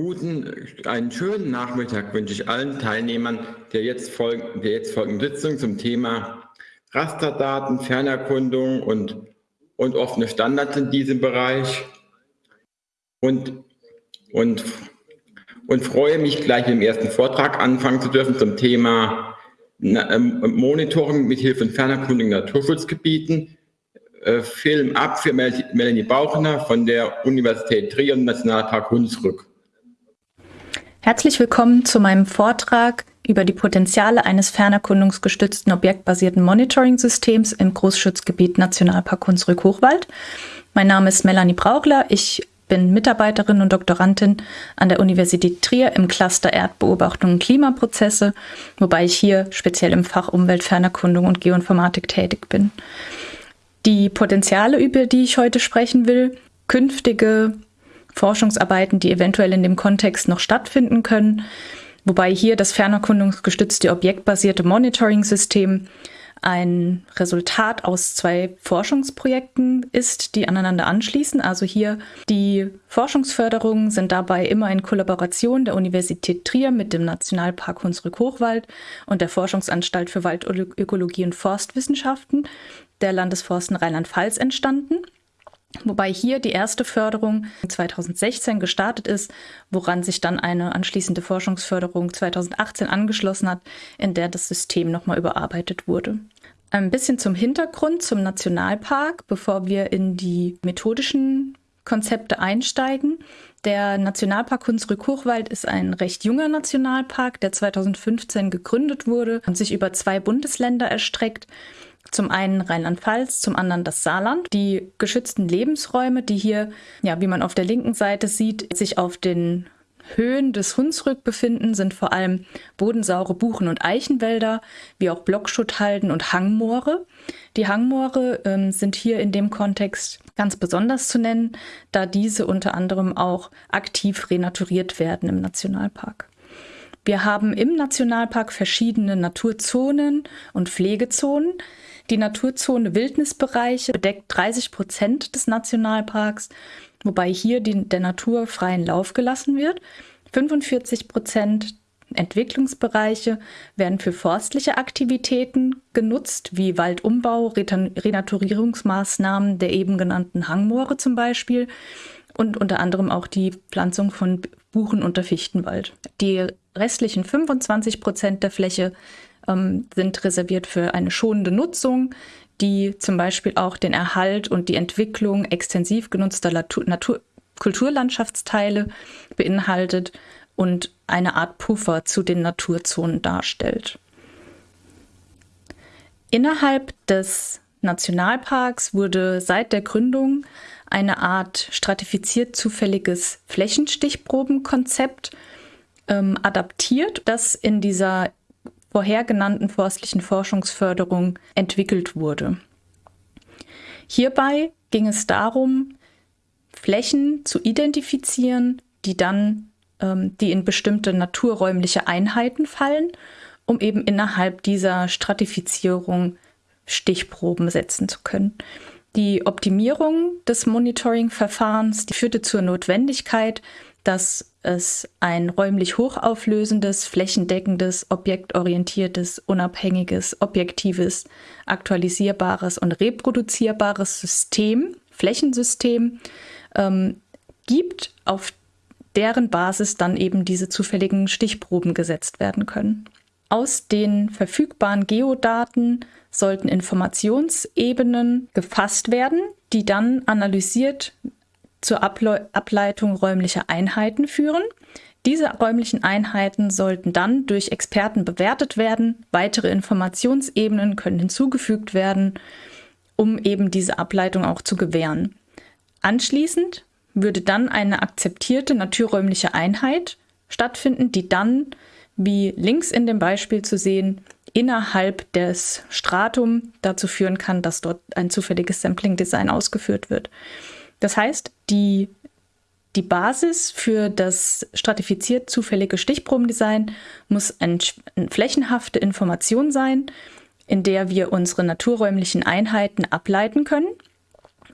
Guten, einen schönen Nachmittag wünsche ich allen Teilnehmern der jetzt, folgen, der jetzt folgenden Sitzung zum Thema Rasterdaten, Fernerkundung und, und offene Standards in diesem Bereich. Und, und, und freue mich gleich im ersten Vortrag anfangen zu dürfen zum Thema ähm, Monitoring mit Hilfe von Fernerkundung in Naturschutzgebieten. Äh, Film ab für Melanie Bauchner von der Universität Trier und Nationalpark Hunsrück. Herzlich willkommen zu meinem Vortrag über die Potenziale eines fernerkundungsgestützten objektbasierten Monitoring-Systems im Großschutzgebiet Nationalpark Hunsrück-Hochwald. Mein Name ist Melanie Brauchler. Ich bin Mitarbeiterin und Doktorandin an der Universität Trier im Cluster Erdbeobachtung und Klimaprozesse, wobei ich hier speziell im Fach Umweltfernerkundung und Geoinformatik tätig bin. Die Potenziale, über die ich heute sprechen will, künftige Forschungsarbeiten, die eventuell in dem Kontext noch stattfinden können. Wobei hier das fernerkundungsgestützte objektbasierte Monitoring-System ein Resultat aus zwei Forschungsprojekten ist, die aneinander anschließen. Also hier die Forschungsförderungen sind dabei immer in Kollaboration der Universität Trier mit dem Nationalpark Hunsrück-Hochwald und der Forschungsanstalt für Waldökologie und Forstwissenschaften der Landesforsten Rheinland-Pfalz entstanden. Wobei hier die erste Förderung 2016 gestartet ist, woran sich dann eine anschließende Forschungsförderung 2018 angeschlossen hat, in der das System nochmal überarbeitet wurde. Ein bisschen zum Hintergrund zum Nationalpark, bevor wir in die methodischen Konzepte einsteigen. Der Nationalpark Hunsrück-Hochwald ist ein recht junger Nationalpark, der 2015 gegründet wurde und sich über zwei Bundesländer erstreckt. Zum einen Rheinland-Pfalz, zum anderen das Saarland. Die geschützten Lebensräume, die hier, ja, wie man auf der linken Seite sieht, sich auf den Höhen des Hunsrück befinden, sind vor allem bodensaure Buchen- und Eichenwälder, wie auch Blockschutthalden und Hangmoore. Die Hangmoore ähm, sind hier in dem Kontext ganz besonders zu nennen, da diese unter anderem auch aktiv renaturiert werden im Nationalpark. Wir haben im Nationalpark verschiedene Naturzonen und Pflegezonen. Die Naturzone Wildnisbereiche bedeckt 30 Prozent des Nationalparks, wobei hier die, der Natur freien Lauf gelassen wird. 45 Prozent Entwicklungsbereiche werden für forstliche Aktivitäten genutzt, wie Waldumbau, Renaturierungsmaßnahmen der eben genannten Hangmoore zum Beispiel und unter anderem auch die Pflanzung von Buchen- unter Fichtenwald. Die restlichen 25 Prozent der Fläche ähm, sind reserviert für eine schonende Nutzung, die zum Beispiel auch den Erhalt und die Entwicklung extensiv genutzter Natur, Natur Kulturlandschaftsteile beinhaltet und eine Art Puffer zu den Naturzonen darstellt. Innerhalb des Nationalparks wurde seit der Gründung eine Art stratifiziert zufälliges Flächenstichprobenkonzept ähm, adaptiert, das in dieser vorher genannten forstlichen Forschungsförderung entwickelt wurde. Hierbei ging es darum, Flächen zu identifizieren, die dann ähm, die in bestimmte naturräumliche Einheiten fallen, um eben innerhalb dieser Stratifizierung Stichproben setzen zu können. Die Optimierung des Monitoring-Verfahrens führte zur Notwendigkeit, dass es ein räumlich hochauflösendes, flächendeckendes, objektorientiertes, unabhängiges, objektives, aktualisierbares und reproduzierbares System, Flächensystem ähm, gibt, auf deren Basis dann eben diese zufälligen Stichproben gesetzt werden können. Aus den verfügbaren Geodaten sollten Informationsebenen gefasst werden, die dann analysiert zur Able Ableitung räumlicher Einheiten führen. Diese räumlichen Einheiten sollten dann durch Experten bewertet werden. Weitere Informationsebenen können hinzugefügt werden, um eben diese Ableitung auch zu gewähren. Anschließend würde dann eine akzeptierte naturräumliche Einheit stattfinden, die dann, wie links in dem Beispiel zu sehen, innerhalb des Stratum dazu führen kann, dass dort ein zufälliges Sampling-Design ausgeführt wird. Das heißt, die, die Basis für das stratifiziert zufällige Stichprobendesign muss eine flächenhafte Information sein, in der wir unsere naturräumlichen Einheiten ableiten können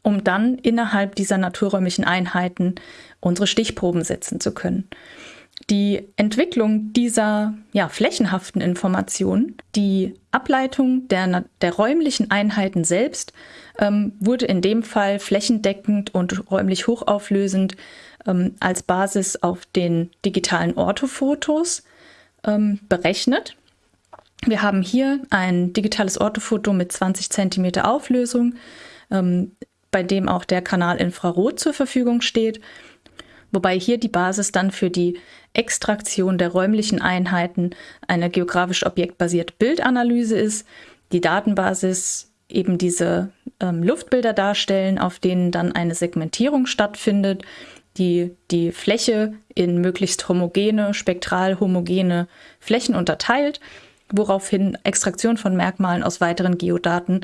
um dann innerhalb dieser naturräumlichen Einheiten unsere Stichproben setzen zu können. Die Entwicklung dieser ja, flächenhaften Informationen, die Ableitung der, der räumlichen Einheiten selbst, ähm, wurde in dem Fall flächendeckend und räumlich hochauflösend ähm, als Basis auf den digitalen Orthofotos ähm, berechnet. Wir haben hier ein digitales Orthofoto mit 20 cm Auflösung, ähm, bei dem auch der Kanal Infrarot zur Verfügung steht, wobei hier die Basis dann für die Extraktion der räumlichen Einheiten eine geografisch objektbasierte Bildanalyse ist. Die Datenbasis eben diese ähm, Luftbilder darstellen, auf denen dann eine Segmentierung stattfindet, die die Fläche in möglichst homogene, spektral homogene Flächen unterteilt, woraufhin Extraktion von Merkmalen aus weiteren Geodaten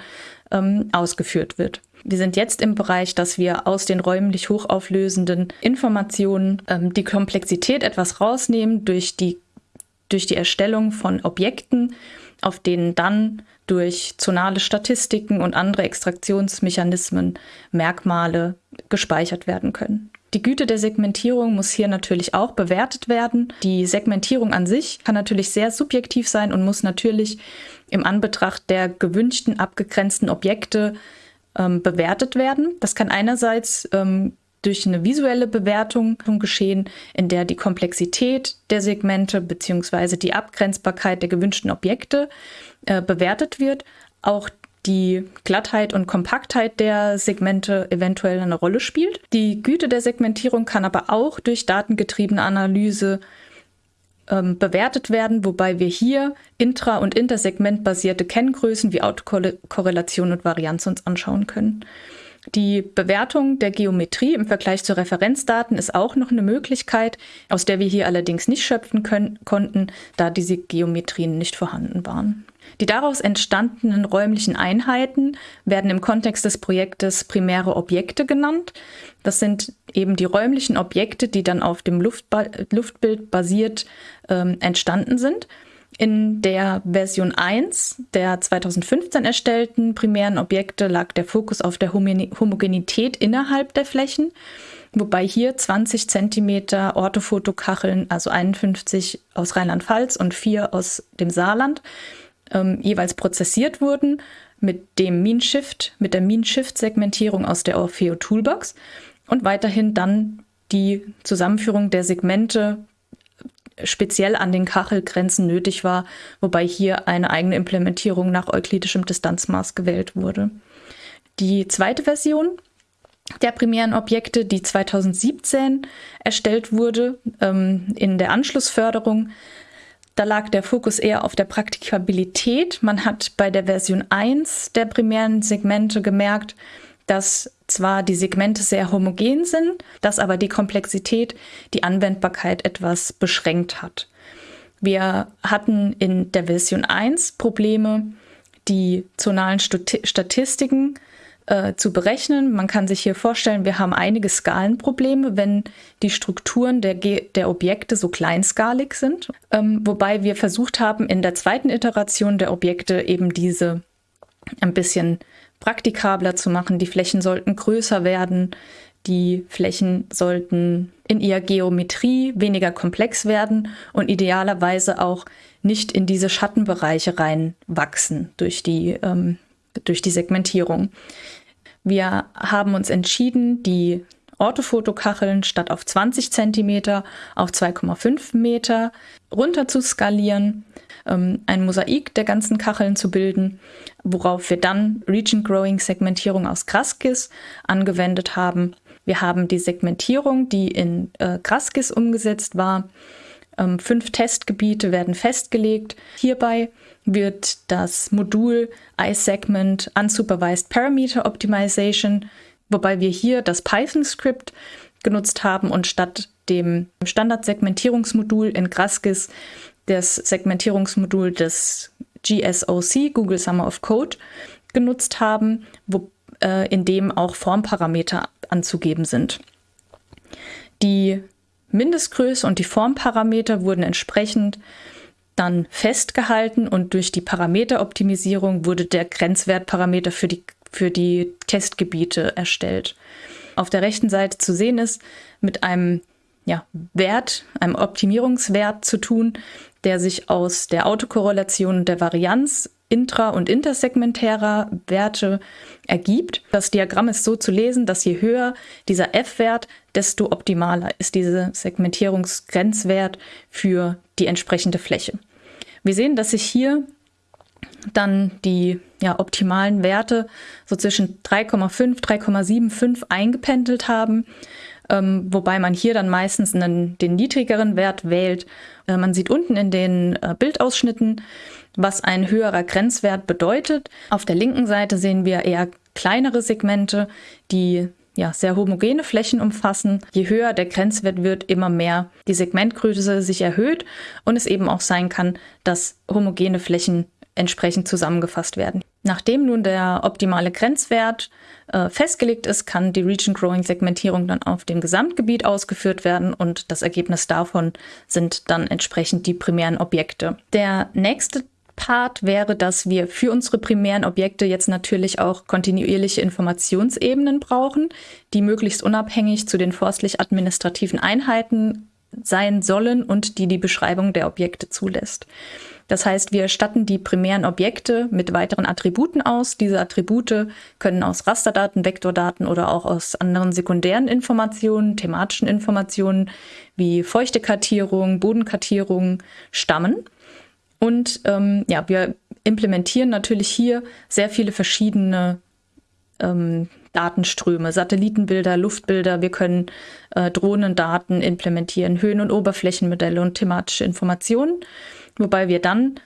ähm, ausgeführt wird. Wir sind jetzt im Bereich, dass wir aus den räumlich hochauflösenden Informationen ähm, die Komplexität etwas rausnehmen durch die, durch die Erstellung von Objekten, auf denen dann durch zonale Statistiken und andere Extraktionsmechanismen Merkmale gespeichert werden können. Die Güte der Segmentierung muss hier natürlich auch bewertet werden. Die Segmentierung an sich kann natürlich sehr subjektiv sein und muss natürlich im Anbetracht der gewünschten abgegrenzten Objekte ähm, bewertet werden. Das kann einerseits ähm, durch eine visuelle Bewertung geschehen, in der die Komplexität der Segmente bzw. die Abgrenzbarkeit der gewünschten Objekte äh, bewertet wird. Auch die Glattheit und Kompaktheit der Segmente eventuell eine Rolle spielt. Die Güte der Segmentierung kann aber auch durch datengetriebene Analyse ähm, bewertet werden, wobei wir hier intra- und intersegmentbasierte Kenngrößen wie Autokorrelation und Varianz uns anschauen können. Die Bewertung der Geometrie im Vergleich zu Referenzdaten ist auch noch eine Möglichkeit, aus der wir hier allerdings nicht schöpfen können, konnten, da diese Geometrien nicht vorhanden waren. Die daraus entstandenen räumlichen Einheiten werden im Kontext des Projektes primäre Objekte genannt. Das sind eben die räumlichen Objekte, die dann auf dem Luftba Luftbild basiert ähm, entstanden sind. In der Version 1 der 2015 erstellten primären Objekte lag der Fokus auf der Homogenität innerhalb der Flächen, wobei hier 20 cm Orthofotokacheln, also 51 aus Rheinland-Pfalz und 4 aus dem Saarland, ähm, jeweils prozessiert wurden mit dem Mean Shift, mit der Mean Shift Segmentierung aus der Orfeo Toolbox und weiterhin dann die Zusammenführung der Segmente speziell an den Kachelgrenzen nötig war, wobei hier eine eigene Implementierung nach euklidischem Distanzmaß gewählt wurde. Die zweite Version der primären Objekte, die 2017 erstellt wurde, ähm, in der Anschlussförderung, da lag der Fokus eher auf der Praktikabilität. Man hat bei der Version 1 der primären Segmente gemerkt, dass zwar die Segmente sehr homogen sind, dass aber die Komplexität die Anwendbarkeit etwas beschränkt hat. Wir hatten in der Version 1 Probleme, die zonalen Statistiken äh, zu berechnen. Man kann sich hier vorstellen, wir haben einige Skalenprobleme, wenn die Strukturen der, der Objekte so kleinskalig sind. Ähm, wobei wir versucht haben, in der zweiten Iteration der Objekte eben diese ein bisschen praktikabler zu machen. Die Flächen sollten größer werden. Die Flächen sollten in ihrer Geometrie weniger komplex werden und idealerweise auch nicht in diese Schattenbereiche reinwachsen durch die, ähm, durch die Segmentierung. Wir haben uns entschieden, die Orthofotokacheln statt auf 20 cm auf 2,5 Meter runter zu skalieren, ähm, ein Mosaik der ganzen Kacheln zu bilden, worauf wir dann Region Growing Segmentierung aus Graskis angewendet haben. Wir haben die Segmentierung, die in äh, Graskis umgesetzt war. Ähm, fünf Testgebiete werden festgelegt. Hierbei wird das Modul iSegment Unsupervised Parameter Optimization wobei wir hier das Python-Skript genutzt haben und statt dem Standard-Segmentierungsmodul in Graskis das Segmentierungsmodul des GSOC, Google Summer of Code, genutzt haben, wo, äh, in dem auch Formparameter anzugeben sind. Die Mindestgröße und die Formparameter wurden entsprechend dann festgehalten und durch die Parameteroptimisierung wurde der Grenzwertparameter für die für die Testgebiete erstellt. Auf der rechten Seite zu sehen ist mit einem ja, Wert, einem Optimierungswert zu tun, der sich aus der Autokorrelation und der Varianz intra- und intersegmentärer Werte ergibt. Das Diagramm ist so zu lesen, dass je höher dieser F-Wert, desto optimaler ist dieser Segmentierungsgrenzwert für die entsprechende Fläche. Wir sehen, dass sich hier dann die ja, optimalen Werte so zwischen 3,5, 3,75 eingependelt haben, ähm, wobei man hier dann meistens einen, den niedrigeren Wert wählt. Äh, man sieht unten in den äh, Bildausschnitten, was ein höherer Grenzwert bedeutet. Auf der linken Seite sehen wir eher kleinere Segmente, die ja, sehr homogene Flächen umfassen. Je höher der Grenzwert wird, immer mehr die Segmentgröße sich erhöht und es eben auch sein kann, dass homogene Flächen entsprechend zusammengefasst werden. Nachdem nun der optimale Grenzwert äh, festgelegt ist, kann die Region Growing Segmentierung dann auf dem Gesamtgebiet ausgeführt werden und das Ergebnis davon sind dann entsprechend die primären Objekte. Der nächste Part wäre, dass wir für unsere primären Objekte jetzt natürlich auch kontinuierliche Informationsebenen brauchen, die möglichst unabhängig zu den forstlich-administrativen Einheiten sein sollen und die die Beschreibung der Objekte zulässt. Das heißt, wir statten die primären Objekte mit weiteren Attributen aus. Diese Attribute können aus Rasterdaten, Vektordaten oder auch aus anderen sekundären Informationen, thematischen Informationen wie Feuchtekartierung, Bodenkartierung stammen. Und ähm, ja, wir implementieren natürlich hier sehr viele verschiedene ähm, Datenströme, Satellitenbilder, Luftbilder. Wir können äh, Drohnendaten implementieren, Höhen- und Oberflächenmodelle und thematische Informationen wobei wir dann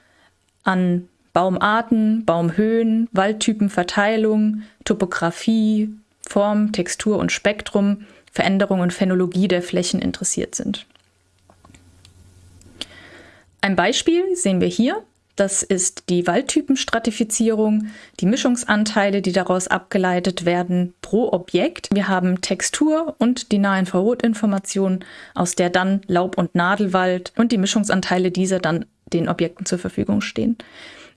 an Baumarten, Baumhöhen, Waldtypenverteilung, Topographie, Form, Textur und Spektrum, Veränderung und Phänologie der Flächen interessiert sind. Ein Beispiel sehen wir hier. Das ist die Waldtypenstratifizierung, die Mischungsanteile, die daraus abgeleitet werden pro Objekt. Wir haben Textur und die Nahinfrarotinformation, aus der dann Laub- und Nadelwald und die Mischungsanteile dieser dann den Objekten zur Verfügung stehen.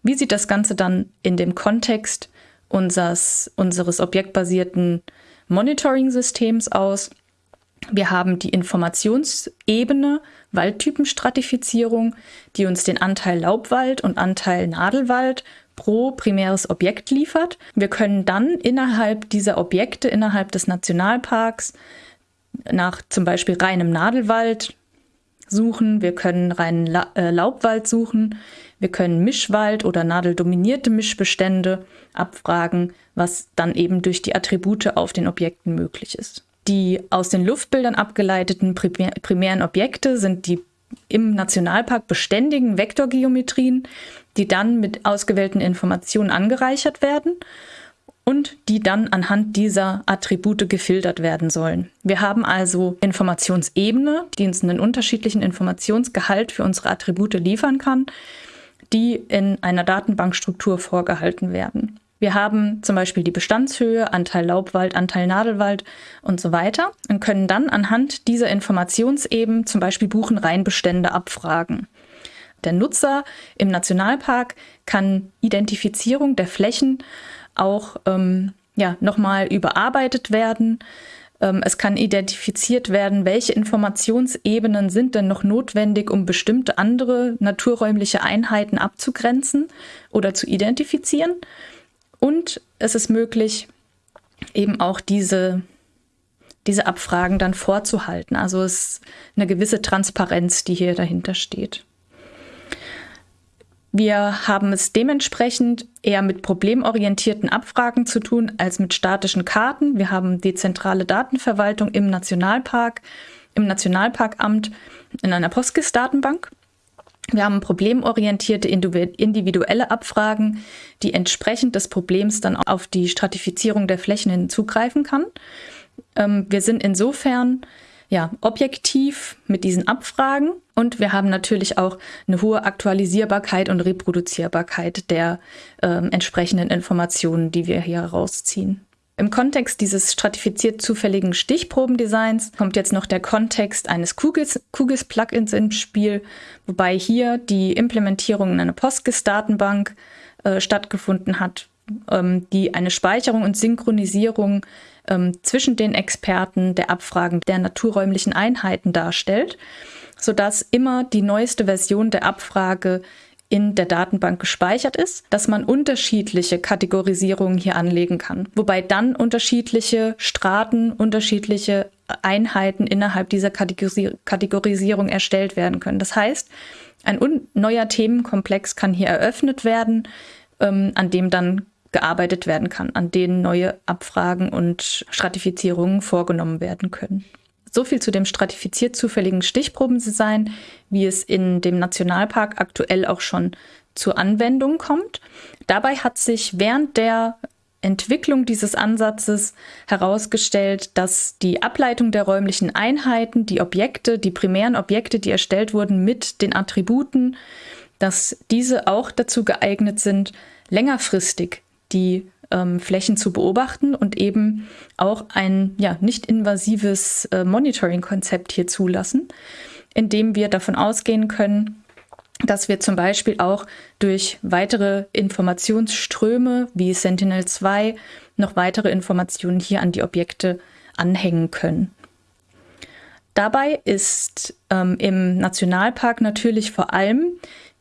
Wie sieht das Ganze dann in dem Kontext unseres, unseres objektbasierten Monitoring-Systems aus? Wir haben die Informationsebene Waldtypenstratifizierung, die uns den Anteil Laubwald und Anteil Nadelwald pro primäres Objekt liefert. Wir können dann innerhalb dieser Objekte, innerhalb des Nationalparks, nach zum Beispiel reinem Nadelwald suchen, wir können reinen La äh, Laubwald suchen, wir können Mischwald oder nadeldominierte Mischbestände abfragen, was dann eben durch die Attribute auf den Objekten möglich ist. Die aus den Luftbildern abgeleiteten primär primären Objekte sind die im Nationalpark beständigen Vektorgeometrien, die dann mit ausgewählten Informationen angereichert werden und die dann anhand dieser Attribute gefiltert werden sollen. Wir haben also Informationsebene, die uns einen unterschiedlichen Informationsgehalt für unsere Attribute liefern kann, die in einer Datenbankstruktur vorgehalten werden. Wir haben zum Beispiel die Bestandshöhe, Anteil Laubwald, Anteil Nadelwald und so weiter und können dann anhand dieser Informationsebene zum Beispiel Buchenreihenbestände abfragen. Der Nutzer im Nationalpark kann Identifizierung der Flächen auch ähm, ja, nochmal überarbeitet werden. Ähm, es kann identifiziert werden, welche Informationsebenen sind denn noch notwendig, um bestimmte andere naturräumliche Einheiten abzugrenzen oder zu identifizieren. Und es ist möglich, eben auch diese, diese Abfragen dann vorzuhalten. Also es ist eine gewisse Transparenz, die hier dahinter steht. Wir haben es dementsprechend eher mit problemorientierten Abfragen zu tun als mit statischen Karten. Wir haben die zentrale Datenverwaltung im Nationalpark, im Nationalparkamt in einer PostGIS-Datenbank. Wir haben problemorientierte individuelle Abfragen, die entsprechend des Problems dann auf die Stratifizierung der Flächen hin zugreifen kann. Ähm, wir sind insofern ja, objektiv mit diesen Abfragen und wir haben natürlich auch eine hohe Aktualisierbarkeit und Reproduzierbarkeit der äh, entsprechenden Informationen, die wir hier herausziehen. Im Kontext dieses stratifiziert zufälligen Stichprobendesigns kommt jetzt noch der Kontext eines Kugels-Plugins ins Spiel, wobei hier die Implementierung in einer PostGIS-Datenbank äh, stattgefunden hat, ähm, die eine Speicherung und Synchronisierung ähm, zwischen den Experten der Abfragen der naturräumlichen Einheiten darstellt, sodass immer die neueste Version der Abfrage in der Datenbank gespeichert ist, dass man unterschiedliche Kategorisierungen hier anlegen kann, wobei dann unterschiedliche Straten, unterschiedliche Einheiten innerhalb dieser Kategorisierung erstellt werden können. Das heißt, ein neuer Themenkomplex kann hier eröffnet werden, ähm, an dem dann gearbeitet werden kann, an denen neue Abfragen und Stratifizierungen vorgenommen werden können. So viel zu dem stratifiziert zufälligen Stichprobendesign, wie es in dem Nationalpark aktuell auch schon zur Anwendung kommt. Dabei hat sich während der Entwicklung dieses Ansatzes herausgestellt, dass die Ableitung der räumlichen Einheiten, die Objekte, die primären Objekte, die erstellt wurden mit den Attributen, dass diese auch dazu geeignet sind, längerfristig die ähm, Flächen zu beobachten und eben auch ein ja, nicht invasives äh, Monitoring-Konzept hier zulassen, indem wir davon ausgehen können, dass wir zum Beispiel auch durch weitere Informationsströme wie Sentinel-2 noch weitere Informationen hier an die Objekte anhängen können. Dabei ist ähm, im Nationalpark natürlich vor allem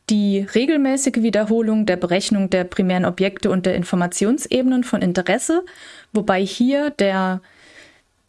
die regelmäßige Wiederholung der Berechnung der primären Objekte und der Informationsebenen von Interesse, wobei hier der,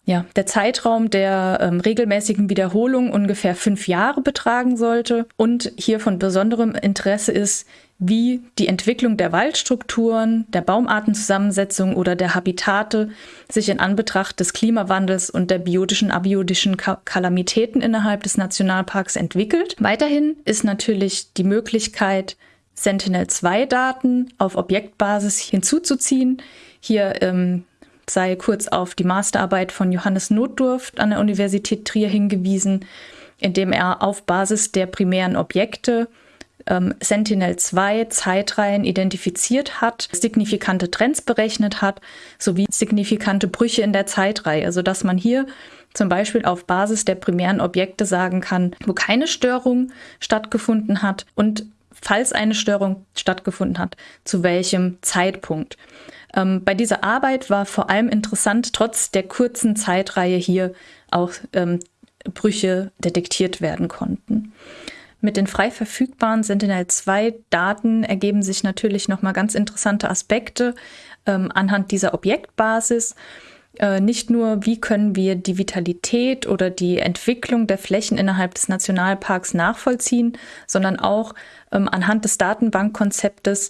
ja, der Zeitraum der ähm, regelmäßigen Wiederholung ungefähr fünf Jahre betragen sollte und hier von besonderem Interesse ist, wie die Entwicklung der Waldstrukturen, der Baumartenzusammensetzung oder der Habitate sich in Anbetracht des Klimawandels und der biotischen, abiotischen Kalamitäten innerhalb des Nationalparks entwickelt. Weiterhin ist natürlich die Möglichkeit, Sentinel-2-Daten auf Objektbasis hinzuzuziehen. Hier ähm, sei kurz auf die Masterarbeit von Johannes Notdurft an der Universität Trier hingewiesen, indem er auf Basis der primären Objekte ähm, Sentinel-2 Zeitreihen identifiziert hat, signifikante Trends berechnet hat, sowie signifikante Brüche in der Zeitreihe, sodass man hier zum Beispiel auf Basis der primären Objekte sagen kann, wo keine Störung stattgefunden hat und falls eine Störung stattgefunden hat, zu welchem Zeitpunkt. Ähm, bei dieser Arbeit war vor allem interessant, trotz der kurzen Zeitreihe hier auch ähm, Brüche detektiert werden konnten. Mit den frei verfügbaren Sentinel-2-Daten ergeben sich natürlich nochmal ganz interessante Aspekte ähm, anhand dieser Objektbasis. Äh, nicht nur, wie können wir die Vitalität oder die Entwicklung der Flächen innerhalb des Nationalparks nachvollziehen, sondern auch ähm, anhand des Datenbankkonzeptes,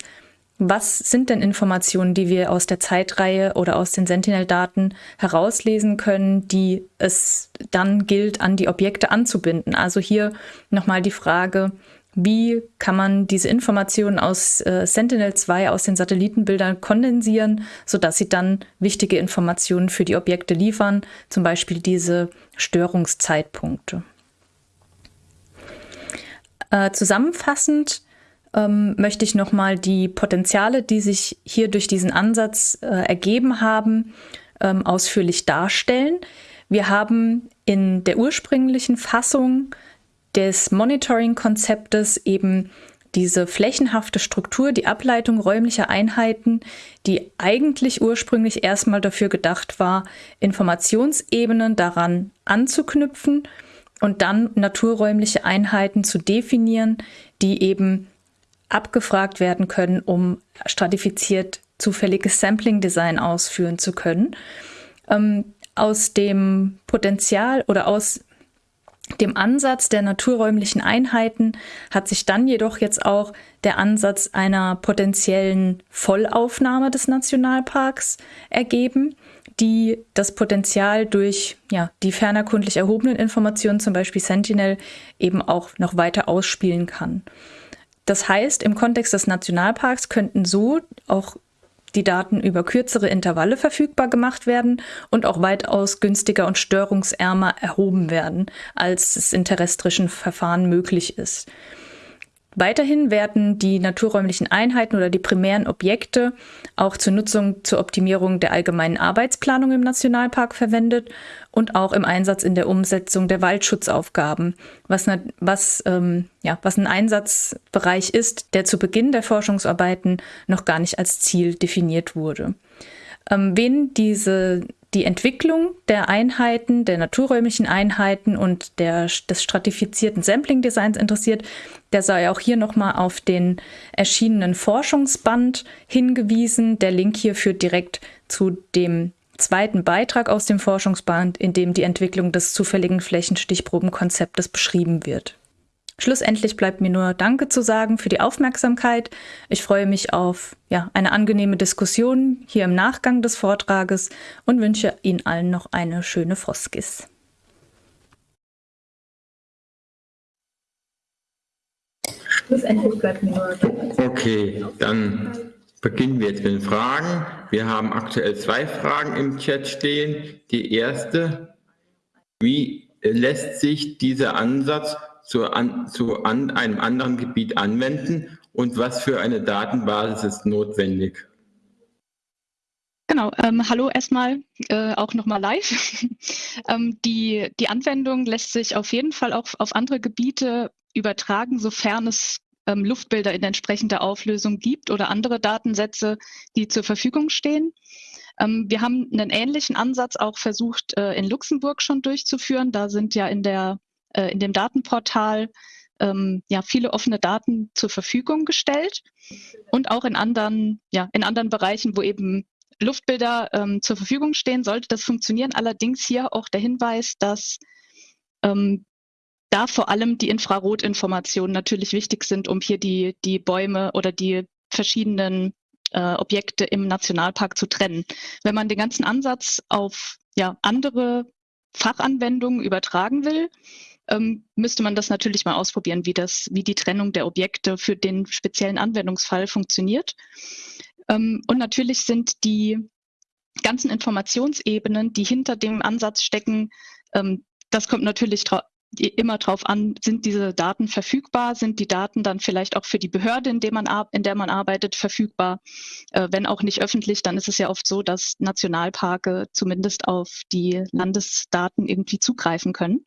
was sind denn Informationen, die wir aus der Zeitreihe oder aus den Sentinel-Daten herauslesen können, die es dann gilt, an die Objekte anzubinden? Also hier nochmal die Frage, wie kann man diese Informationen aus äh, Sentinel-2 aus den Satellitenbildern kondensieren, sodass sie dann wichtige Informationen für die Objekte liefern, zum Beispiel diese Störungszeitpunkte. Äh, zusammenfassend ähm, möchte ich nochmal die Potenziale, die sich hier durch diesen Ansatz äh, ergeben haben, ähm, ausführlich darstellen. Wir haben in der ursprünglichen Fassung des Monitoring-Konzeptes eben diese flächenhafte Struktur, die Ableitung räumlicher Einheiten, die eigentlich ursprünglich erstmal dafür gedacht war, Informationsebenen daran anzuknüpfen und dann naturräumliche Einheiten zu definieren, die eben abgefragt werden können, um stratifiziert zufälliges Sampling-Design ausführen zu können. Ähm, aus dem Potenzial oder aus dem Ansatz der naturräumlichen Einheiten hat sich dann jedoch jetzt auch der Ansatz einer potenziellen Vollaufnahme des Nationalparks ergeben, die das Potenzial durch ja, die fernerkundlich erhobenen Informationen, zum Beispiel Sentinel, eben auch noch weiter ausspielen kann. Das heißt, im Kontext des Nationalparks könnten so auch die Daten über kürzere Intervalle verfügbar gemacht werden und auch weitaus günstiger und störungsärmer erhoben werden, als es in terrestrischen Verfahren möglich ist. Weiterhin werden die naturräumlichen Einheiten oder die primären Objekte auch zur Nutzung zur Optimierung der allgemeinen Arbeitsplanung im Nationalpark verwendet und auch im Einsatz in der Umsetzung der Waldschutzaufgaben, was, was, ähm, ja, was ein Einsatzbereich ist, der zu Beginn der Forschungsarbeiten noch gar nicht als Ziel definiert wurde. Ähm, wen diese die Entwicklung der Einheiten, der naturräumlichen Einheiten und der, des stratifizierten Sampling-Designs interessiert, der sei auch hier nochmal auf den erschienenen Forschungsband hingewiesen. Der Link hier führt direkt zu dem zweiten Beitrag aus dem Forschungsband, in dem die Entwicklung des zufälligen Flächenstichprobenkonzeptes beschrieben wird. Schlussendlich bleibt mir nur Danke zu sagen für die Aufmerksamkeit. Ich freue mich auf ja, eine angenehme Diskussion hier im Nachgang des Vortrages und wünsche Ihnen allen noch eine schöne Froskis. Schlussendlich bleibt mir nur Danke. Okay, dann beginnen wir jetzt mit den Fragen. Wir haben aktuell zwei Fragen im Chat stehen. Die erste, wie lässt sich dieser Ansatz zu, an, zu an einem anderen Gebiet anwenden und was für eine Datenbasis ist notwendig? Genau, ähm, hallo erstmal, äh, auch nochmal live. ähm, die, die Anwendung lässt sich auf jeden Fall auch auf andere Gebiete übertragen, sofern es ähm, Luftbilder in entsprechender Auflösung gibt oder andere Datensätze, die zur Verfügung stehen. Ähm, wir haben einen ähnlichen Ansatz auch versucht, äh, in Luxemburg schon durchzuführen. Da sind ja in der äh, in dem Datenportal ähm, ja, viele offene Daten zur Verfügung gestellt und auch in anderen, ja, in anderen Bereichen, wo eben Luftbilder ähm, zur Verfügung stehen, sollte das funktionieren. Allerdings hier auch der Hinweis, dass ähm, da vor allem die Infrarotinformationen natürlich wichtig sind, um hier die, die Bäume oder die verschiedenen äh, Objekte im Nationalpark zu trennen. Wenn man den ganzen Ansatz auf ja, andere Fachanwendungen übertragen will, ähm, müsste man das natürlich mal ausprobieren, wie das, wie die Trennung der Objekte für den speziellen Anwendungsfall funktioniert. Ähm, und natürlich sind die ganzen Informationsebenen, die hinter dem Ansatz stecken, ähm, das kommt natürlich immer darauf an, sind diese Daten verfügbar, sind die Daten dann vielleicht auch für die Behörde, in der man, in der man arbeitet, verfügbar. Äh, wenn auch nicht öffentlich, dann ist es ja oft so, dass Nationalparke zumindest auf die Landesdaten irgendwie zugreifen können.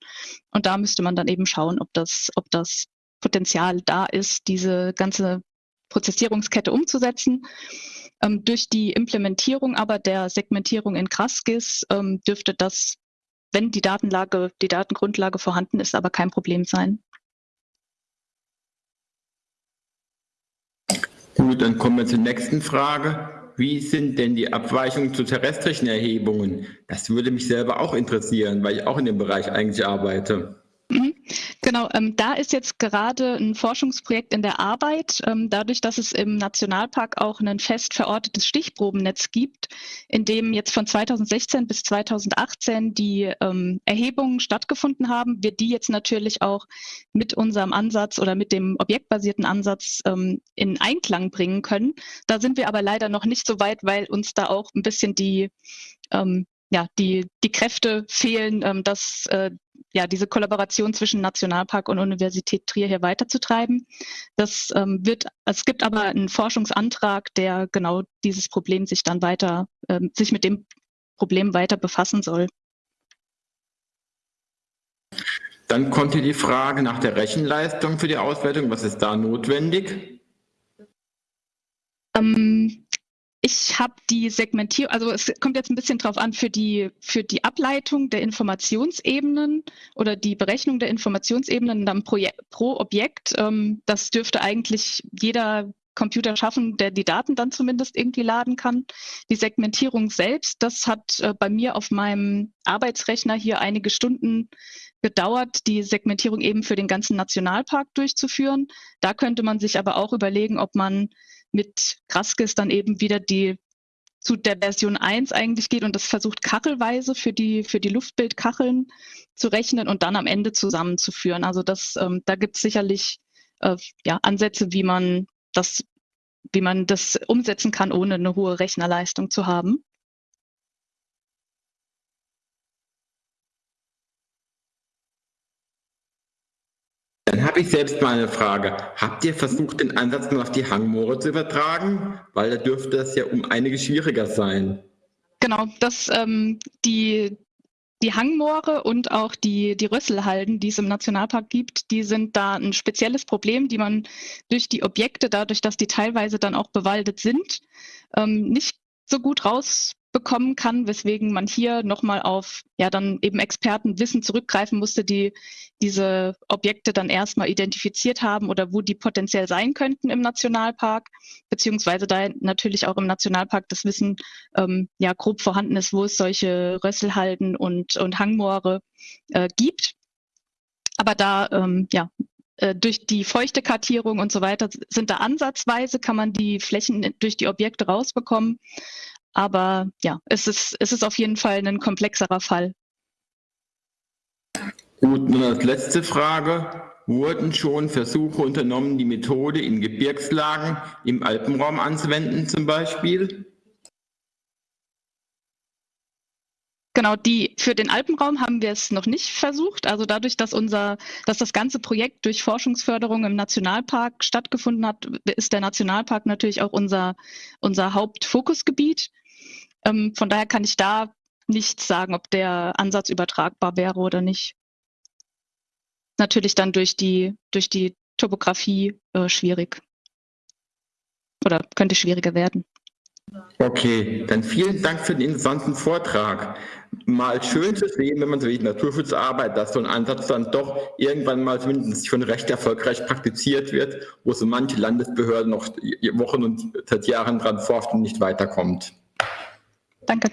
Und da müsste man dann eben schauen, ob das, ob das Potenzial da ist, diese ganze Prozessierungskette umzusetzen. Ähm, durch die Implementierung aber der Segmentierung in Kraskis ähm, dürfte das wenn die Datenlage, die Datengrundlage vorhanden ist, aber kein Problem sein. Gut, dann kommen wir zur nächsten Frage. Wie sind denn die Abweichungen zu terrestrischen Erhebungen? Das würde mich selber auch interessieren, weil ich auch in dem Bereich eigentlich arbeite. Mhm. Genau, ähm, da ist jetzt gerade ein Forschungsprojekt in der Arbeit, ähm, dadurch, dass es im Nationalpark auch ein fest verortetes Stichprobennetz gibt, in dem jetzt von 2016 bis 2018 die ähm, Erhebungen stattgefunden haben, wir die jetzt natürlich auch mit unserem Ansatz oder mit dem objektbasierten Ansatz ähm, in Einklang bringen können. Da sind wir aber leider noch nicht so weit, weil uns da auch ein bisschen die ähm, ja, die, die Kräfte fehlen, ähm, dass äh, ja, diese Kollaboration zwischen Nationalpark und Universität Trier hier weiterzutreiben. Das ähm, wird, es gibt aber einen Forschungsantrag, der genau dieses Problem sich dann weiter, ähm, sich mit dem Problem weiter befassen soll. Dann kommt hier die Frage nach der Rechenleistung für die Auswertung. Was ist da notwendig? Ähm, ich habe die Segmentierung, also es kommt jetzt ein bisschen drauf an, für die, für die Ableitung der Informationsebenen oder die Berechnung der Informationsebenen dann pro, pro Objekt. Ähm, das dürfte eigentlich jeder Computer schaffen, der die Daten dann zumindest irgendwie laden kann. Die Segmentierung selbst, das hat äh, bei mir auf meinem Arbeitsrechner hier einige Stunden gedauert, die Segmentierung eben für den ganzen Nationalpark durchzuführen. Da könnte man sich aber auch überlegen, ob man mit Graskis dann eben wieder die zu der Version 1 eigentlich geht und das versucht kachelweise für die, für die Luftbildkacheln zu rechnen und dann am Ende zusammenzuführen. Also das, ähm, da gibt es sicherlich äh, ja, Ansätze, wie man das, wie man das umsetzen kann, ohne eine hohe Rechnerleistung zu haben. Habe ich selbst mal eine Frage. Habt ihr versucht, den Ansatz mal auf die Hangmoore zu übertragen? Weil da dürfte es ja um einiges schwieriger sein. Genau, das, ähm, die, die Hangmoore und auch die, die Rösselhalden, die es im Nationalpark gibt, die sind da ein spezielles Problem, die man durch die Objekte, dadurch, dass die teilweise dann auch bewaldet sind, ähm, nicht so gut rausbekommen kann, weswegen man hier nochmal auf ja dann eben Expertenwissen zurückgreifen musste, die diese Objekte dann erstmal identifiziert haben oder wo die potenziell sein könnten im Nationalpark, beziehungsweise da natürlich auch im Nationalpark das Wissen ähm, ja grob vorhanden ist, wo es solche Rösselhalden und, und Hangmoore äh, gibt. Aber da ähm, ja, äh, durch die feuchte Kartierung und so weiter sind da ansatzweise, kann man die Flächen durch die Objekte rausbekommen. Aber ja, es ist, es ist auf jeden Fall ein komplexerer Fall. Gut, nun als letzte Frage. Wurden schon Versuche unternommen, die Methode in Gebirgslagen im Alpenraum anzuwenden zum Beispiel? Genau, die für den Alpenraum haben wir es noch nicht versucht. Also dadurch, dass unser, dass das ganze Projekt durch Forschungsförderung im Nationalpark stattgefunden hat, ist der Nationalpark natürlich auch unser, unser Hauptfokusgebiet. Ähm, von daher kann ich da nicht sagen, ob der Ansatz übertragbar wäre oder nicht. Natürlich dann durch die, durch die Topografie äh, schwierig. Oder könnte schwieriger werden. Okay, dann vielen Dank für den interessanten Vortrag. Mal schön zu sehen, wenn man so wie Naturschutz arbeitet, dass so ein Ansatz dann doch irgendwann mal zumindest schon recht erfolgreich praktiziert wird, wo so manche Landesbehörden noch Wochen und seit Jahren dran forscht und nicht weiterkommt. Danke.